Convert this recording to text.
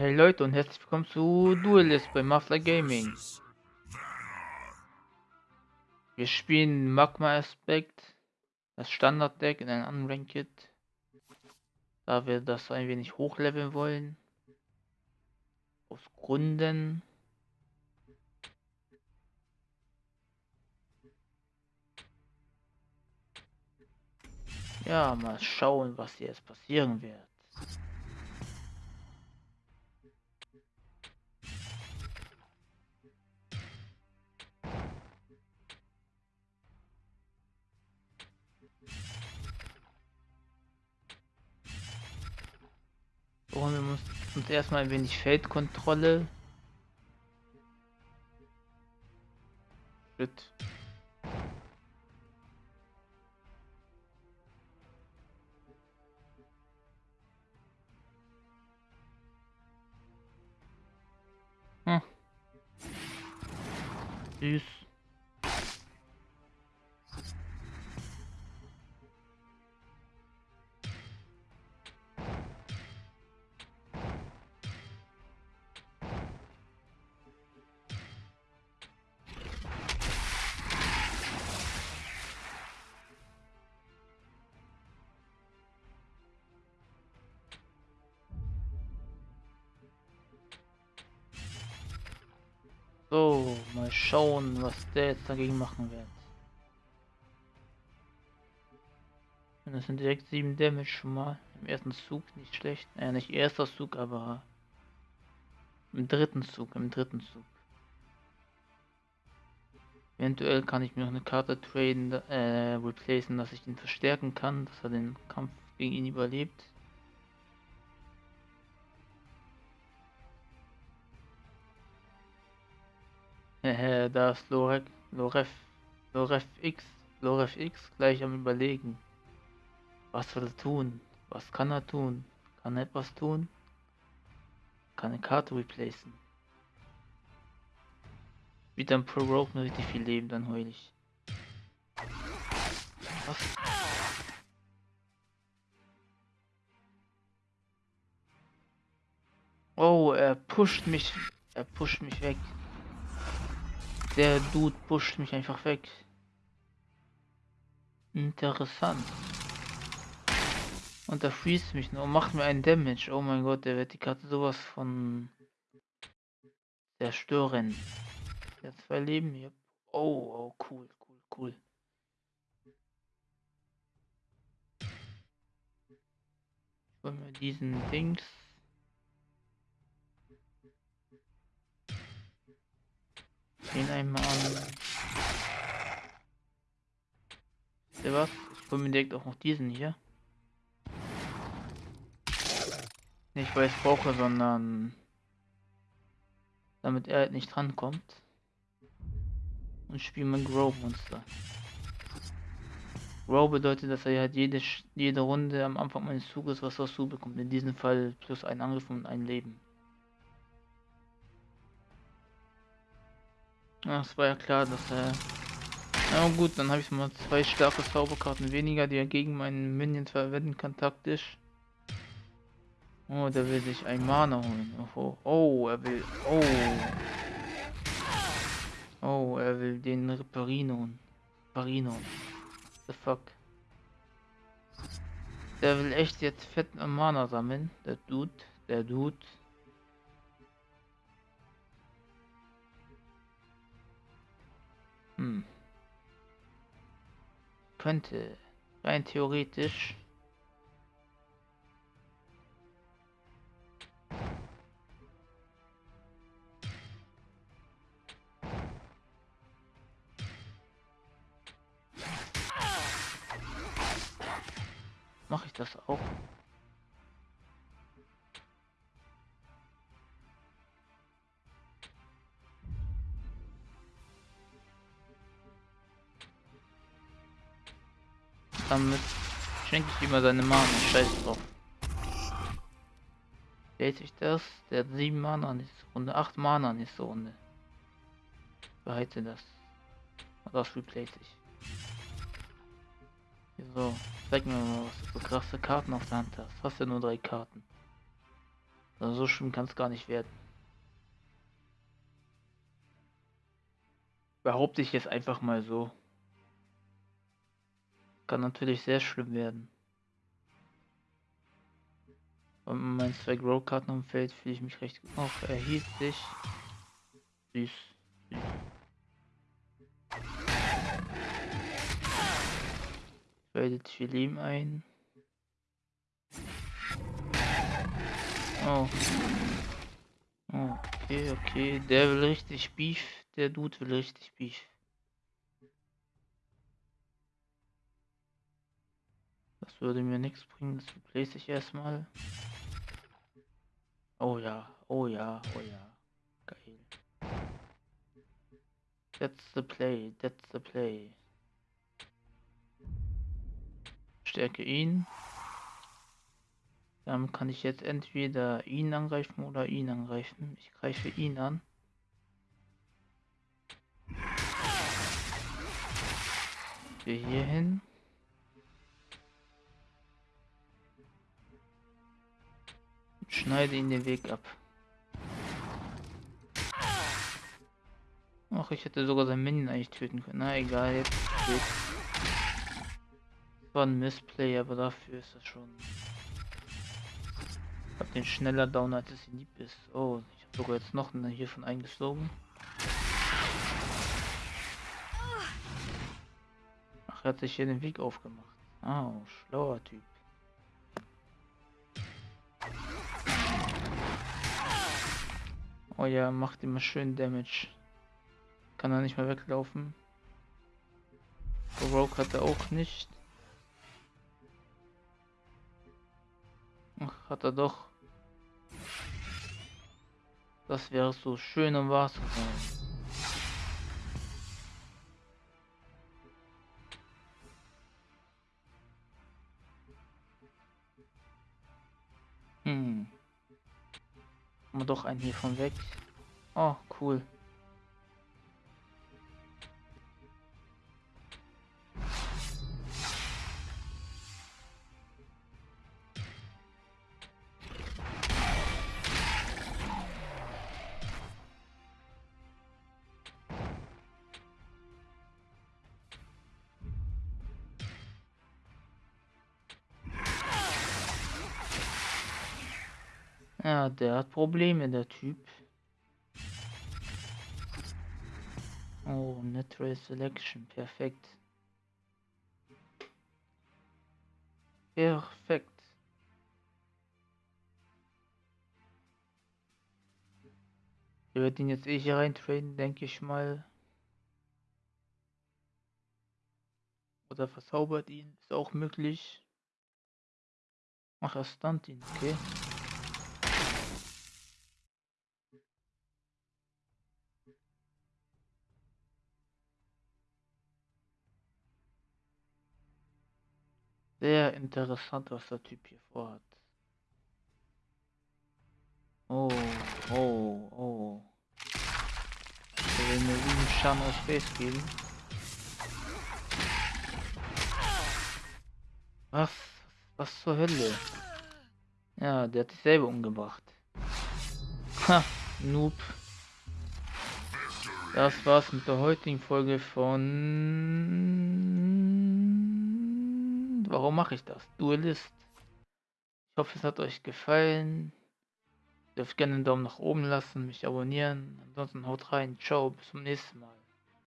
Hey Leute und herzlich willkommen zu Duelist bei Mafla Gaming. Wir spielen Magma Aspect, das Standard-Deck in einem Unranked, da wir das ein wenig hochleveln wollen. Aus Gründen. Ja, mal schauen, was jetzt passieren wird. Erstmal ein wenig Feldkontrolle. Shit. Hm. Süß. So, mal schauen, was der jetzt dagegen machen wird. Das sind direkt 7 Damage schon mal. Im ersten Zug nicht schlecht. Äh, nicht erster Zug, aber im dritten Zug, im dritten Zug. Eventuell kann ich mir noch eine Karte traden, äh, replacen, dass ich ihn verstärken kann, dass er den Kampf gegen ihn überlebt. Da ist Lorek, Loref, Loref X, Loref X gleich am überlegen. Was soll er tun? Was kann er tun? Kann er etwas tun? Kann eine Karte replacen. Wieder ein Pro Rogue mit richtig viel Leben, dann heul ich. Was? Oh, er pusht mich. Er pusht mich weg. Der Dude pusht mich einfach weg. Interessant. Und er freest mich und macht mir einen Damage. Oh mein Gott, der wird die Karte sowas von zerstören. Der zwei Leben hier. Oh, oh, cool, cool, cool. Hol mir diesen Dings. Den einmal an. Der was? Ich hol mir direkt auch noch diesen hier. Nicht weil ich brauche, sondern damit er halt nicht rankommt. Und spiele mein Grow Monster. Grow bedeutet, dass er halt jede, jede Runde am Anfang meines Zuges was dazu bekommt. In diesem Fall plus ein Angriff und ein Leben. Ja, es war ja klar, dass er... Na gut, dann habe ich mal zwei starke Zauberkarten weniger, die er gegen meinen Minion verwenden kann, taktisch. Oh, der will sich ein Mana holen. Oh, oh, er will... Oh. Oh, er will den Reparino. Reparino. The fuck. Der will echt jetzt fett Mana sammeln. Der Dude. Der Dude. Hm. Könnte rein theoretisch Mache ich das auch? Damit schenke ich ihm mal seine Mana. Scheiß drauf. Lese ich das? Der hat 7 Mana nächste Runde. 8 Mana nächste Runde. Behalte das. Das replace ich. So, zeig mir mal, was du so krasse Karten auf der Hand hast. Hast ja nur drei Karten. Also so schlimm kann es gar nicht werden. Behaupte ich jetzt einfach mal so. Kann natürlich sehr schlimm werden. Und mein zwei Grow-Karten umfällt, fühle ich mich recht auch erhielt Süß. Tradet Filim ein. Oh. Okay, okay. Der will richtig Beef. Der Dude will richtig Beef. Das würde mir nichts bringen. Das replace ich erstmal. Oh ja, oh ja, oh ja. Geil. That's the play, that's the play. Stärke ihn. Dann kann ich jetzt entweder ihn angreifen oder ihn angreifen. Ich greife ihn an. Wir hier hin. Schneide ihn den Weg ab. Ach, ich hätte sogar sein Minion eigentlich töten können. Na egal, jetzt geht. Das war ein Missplay, aber dafür ist das schon. Ich hab den schneller down, als es lieb ist. Oh, ich habe sogar jetzt noch eine hiervon eingesogen. Ach, er hat sich hier den Weg aufgemacht. Oh, schlauer Typ. Oh ja, macht immer schön Damage. Kann er nicht mehr weglaufen. Rogue hat er auch nicht. Ach, hat er doch. Das wäre so schön wahr zu sein. Wir doch einen hiervon weg. Oh, cool. Ja, der hat Probleme, der Typ. Oh, Natural Selection, perfekt. Perfekt. Wir werden ihn jetzt eh hier reintraden, denke ich mal. Oder verzaubert ihn, ist auch möglich. Ach, er stunt ihn, okay. Sehr interessant, was der Typ hier vorhat. Oh, oh, oh. Er will mir 7 Schaden aus Face geben. Was? Was zur Hölle? Ja, der hat sich selber umgebracht. Ha, Noob. Das war's mit der heutigen Folge von Warum mache ich das? Duelist. Ich hoffe, es hat euch gefallen. Ihr dürft gerne einen Daumen nach oben lassen, mich abonnieren. Ansonsten haut rein. Ciao, bis zum nächsten Mal.